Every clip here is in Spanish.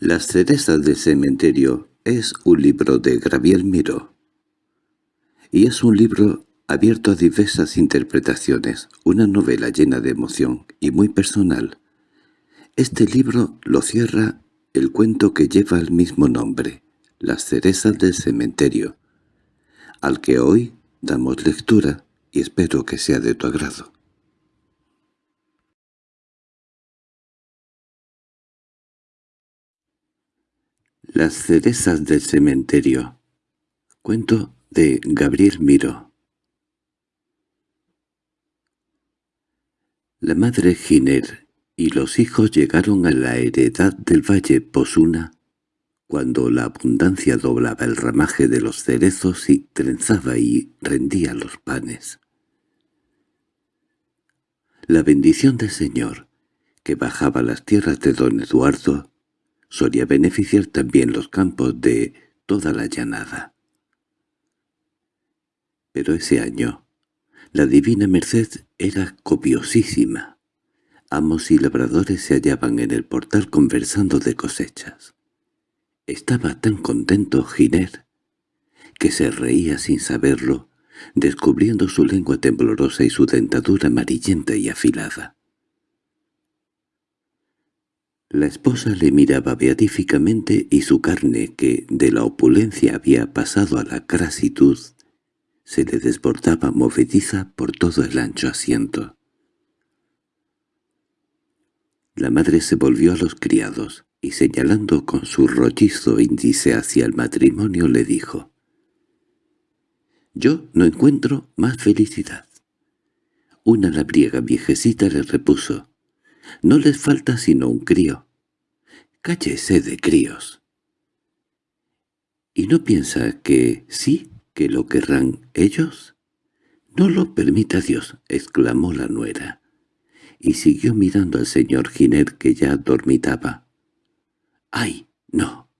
Las cerezas del cementerio es un libro de Gabriel Miró. Y es un libro abierto a diversas interpretaciones, una novela llena de emoción y muy personal. Este libro lo cierra el cuento que lleva el mismo nombre, Las cerezas del cementerio, al que hoy damos lectura y espero que sea de tu agrado. Las cerezas del cementerio Cuento de Gabriel Miro La madre Giner y los hijos llegaron a la heredad del valle Posuna cuando la abundancia doblaba el ramaje de los cerezos y trenzaba y rendía los panes. La bendición del Señor, que bajaba las tierras de don Eduardo, solía beneficiar también los campos de toda la llanada. Pero ese año, la divina merced era copiosísima. Amos y labradores se hallaban en el portal conversando de cosechas. Estaba tan contento Giner, que se reía sin saberlo, descubriendo su lengua temblorosa y su dentadura amarillenta y afilada. La esposa le miraba beatíficamente y su carne, que de la opulencia había pasado a la crasitud, se le desbordaba movediza por todo el ancho asiento. La madre se volvió a los criados y señalando con su rollizo índice hacia el matrimonio le dijo «Yo no encuentro más felicidad». Una labriega viejecita le repuso no les falta sino un crío. Cállese de críos. ¿Y no piensa que sí, que lo querrán ellos? —No lo permita Dios —exclamó la nuera, y siguió mirando al señor Giner que ya dormitaba. —¡Ay, no!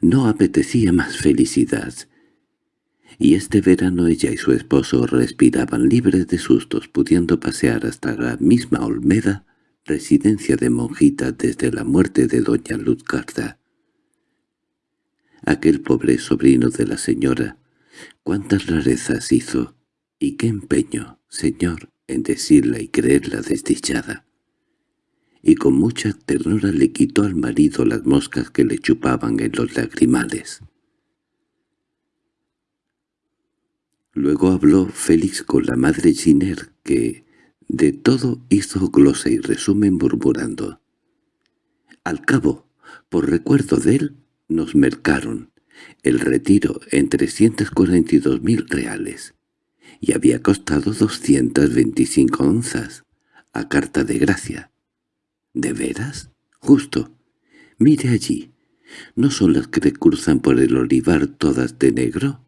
No apetecía más felicidad. Y este verano ella y su esposo respiraban libres de sustos, pudiendo pasear hasta la misma Olmeda residencia de monjita desde la muerte de doña Luzgarda. Aquel pobre sobrino de la señora, cuántas rarezas hizo, y qué empeño, señor, en decirla y creerla desdichada. Y con mucha ternura le quitó al marido las moscas que le chupaban en los lagrimales. Luego habló Félix con la madre Giner, que, de todo hizo glosa y resumen murmurando. Al cabo, por recuerdo de él, nos mercaron el retiro en trescientos cuarenta y dos mil reales, y había costado doscientas veinticinco onzas, a carta de gracia. ¿De veras? Justo. Mire allí. ¿No son las que cruzan por el olivar todas de negro?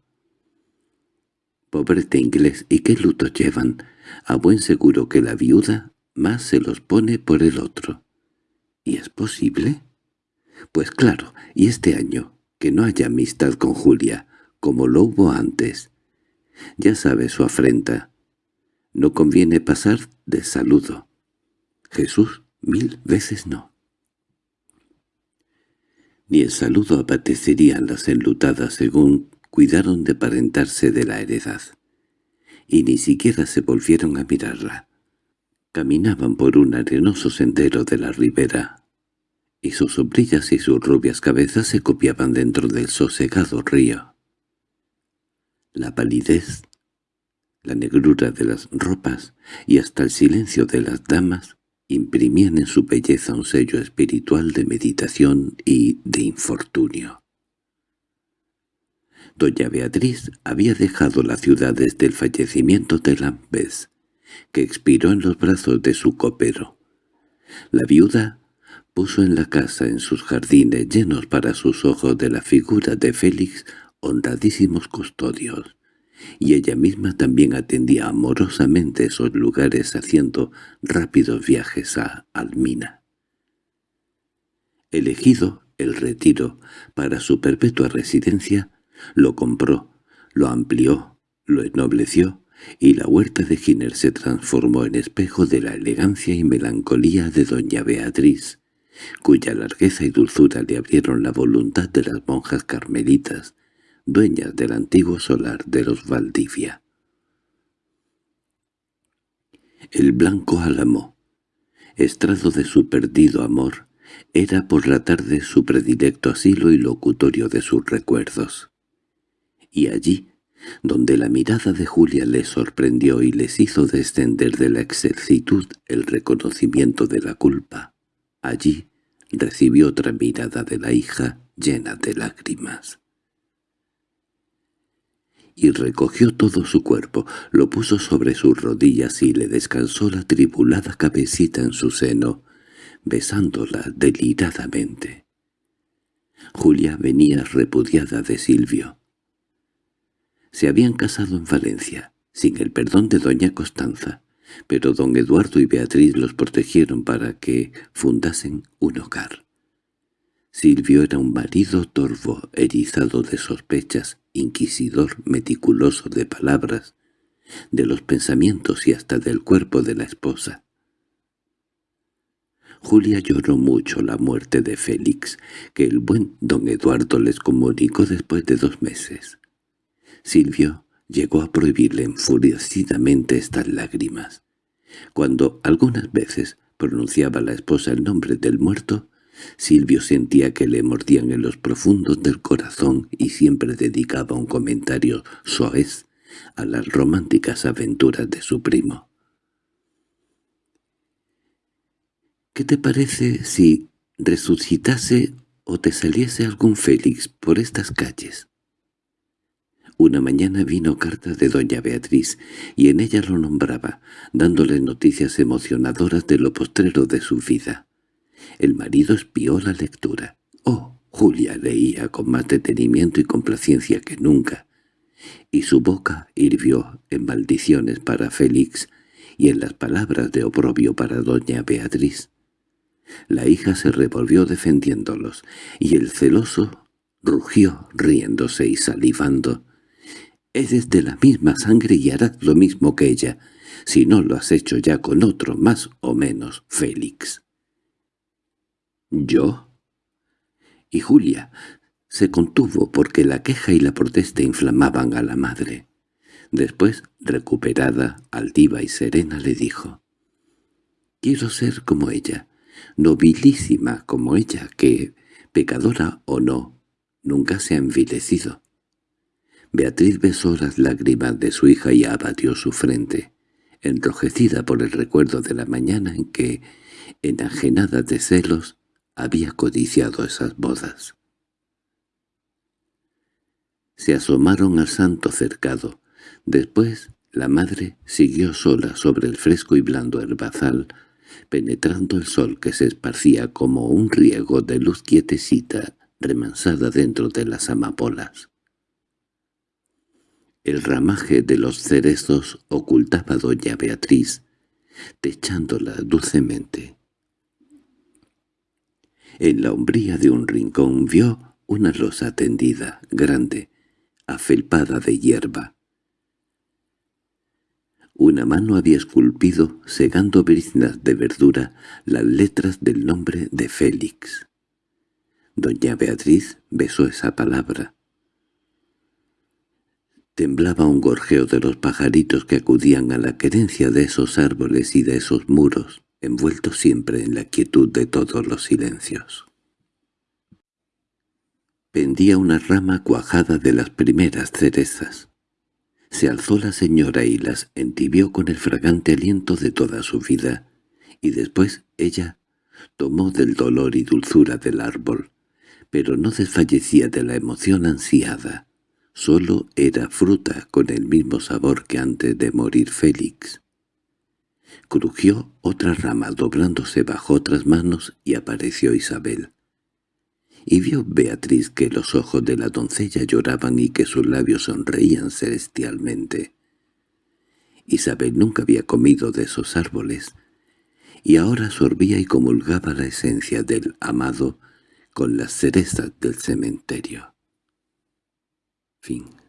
Pobrete inglés, ¿y qué luto llevan? A buen seguro que la viuda más se los pone por el otro. ¿Y es posible? Pues claro, y este año, que no haya amistad con Julia, como lo hubo antes. Ya sabe su afrenta. No conviene pasar de saludo. Jesús, mil veces no. Ni el saludo apetecerían las enlutadas según cuidaron de parentarse de la heredad y ni siquiera se volvieron a mirarla. Caminaban por un arenoso sendero de la ribera, y sus sombrillas y sus rubias cabezas se copiaban dentro del sosegado río. La palidez, la negrura de las ropas y hasta el silencio de las damas imprimían en su belleza un sello espiritual de meditación y de infortunio. Doña Beatriz había dejado la ciudad desde el fallecimiento de Lambes, que expiró en los brazos de su copero. La viuda puso en la casa en sus jardines llenos para sus ojos de la figura de Félix honradísimos custodios, y ella misma también atendía amorosamente esos lugares haciendo rápidos viajes a Almina. Elegido el retiro para su perpetua residencia, lo compró, lo amplió, lo ennobleció, y la huerta de Giner se transformó en espejo de la elegancia y melancolía de doña Beatriz, cuya largueza y dulzura le abrieron la voluntad de las monjas carmelitas, dueñas del antiguo solar de los Valdivia. El blanco álamo, estrado de su perdido amor, era por la tarde su predilecto asilo y locutorio de sus recuerdos. Y allí, donde la mirada de Julia le sorprendió y les hizo descender de la excelsitud el reconocimiento de la culpa, allí recibió otra mirada de la hija llena de lágrimas. Y recogió todo su cuerpo, lo puso sobre sus rodillas y le descansó la tribulada cabecita en su seno, besándola deliradamente. Julia venía repudiada de Silvio. Se habían casado en Valencia, sin el perdón de doña Constanza, pero don Eduardo y Beatriz los protegieron para que fundasen un hogar. Silvio era un marido torvo, erizado de sospechas, inquisidor, meticuloso de palabras, de los pensamientos y hasta del cuerpo de la esposa. Julia lloró mucho la muerte de Félix, que el buen don Eduardo les comunicó después de dos meses. Silvio llegó a prohibirle enfurecidamente estas lágrimas. Cuando algunas veces pronunciaba la esposa el nombre del muerto, Silvio sentía que le mordían en los profundos del corazón y siempre dedicaba un comentario soez a las románticas aventuras de su primo. «¿Qué te parece si resucitase o te saliese algún Félix por estas calles?» Una mañana vino carta de doña Beatriz, y en ella lo nombraba, dándole noticias emocionadoras de lo postrero de su vida. El marido espió la lectura. Oh, Julia leía con más detenimiento y complacencia que nunca, y su boca hirvió en maldiciones para Félix y en las palabras de oprobio para doña Beatriz. La hija se revolvió defendiéndolos, y el celoso rugió riéndose y salivando, Eres de la misma sangre y harás lo mismo que ella, si no lo has hecho ya con otro más o menos, Félix. ¿Yo? Y Julia se contuvo porque la queja y la protesta inflamaban a la madre. Después, recuperada, altiva y serena, le dijo, «Quiero ser como ella, nobilísima como ella, que, pecadora o no, nunca se ha envilecido. Beatriz besó las lágrimas de su hija y abatió su frente, enrojecida por el recuerdo de la mañana en que, enajenada de celos, había codiciado esas bodas. Se asomaron al santo cercado. Después la madre siguió sola sobre el fresco y blando herbazal, penetrando el sol que se esparcía como un riego de luz quietecita remansada dentro de las amapolas. El ramaje de los cerezos ocultaba a doña Beatriz, techándola dulcemente. En la umbría de un rincón vio una losa tendida, grande, afelpada de hierba. Una mano había esculpido, segando briznas de verdura, las letras del nombre de Félix. Doña Beatriz besó esa palabra. Temblaba un gorjeo de los pajaritos que acudían a la querencia de esos árboles y de esos muros, envueltos siempre en la quietud de todos los silencios. Pendía una rama cuajada de las primeras cerezas. Se alzó la señora y las entibió con el fragante aliento de toda su vida, y después ella tomó del dolor y dulzura del árbol, pero no desfallecía de la emoción ansiada, Solo era fruta con el mismo sabor que antes de morir Félix. Crujió otra rama doblándose bajo otras manos y apareció Isabel. Y vio Beatriz que los ojos de la doncella lloraban y que sus labios sonreían celestialmente. Isabel nunca había comido de esos árboles, y ahora sorbía y comulgaba la esencia del amado con las cerezas del cementerio. Fim.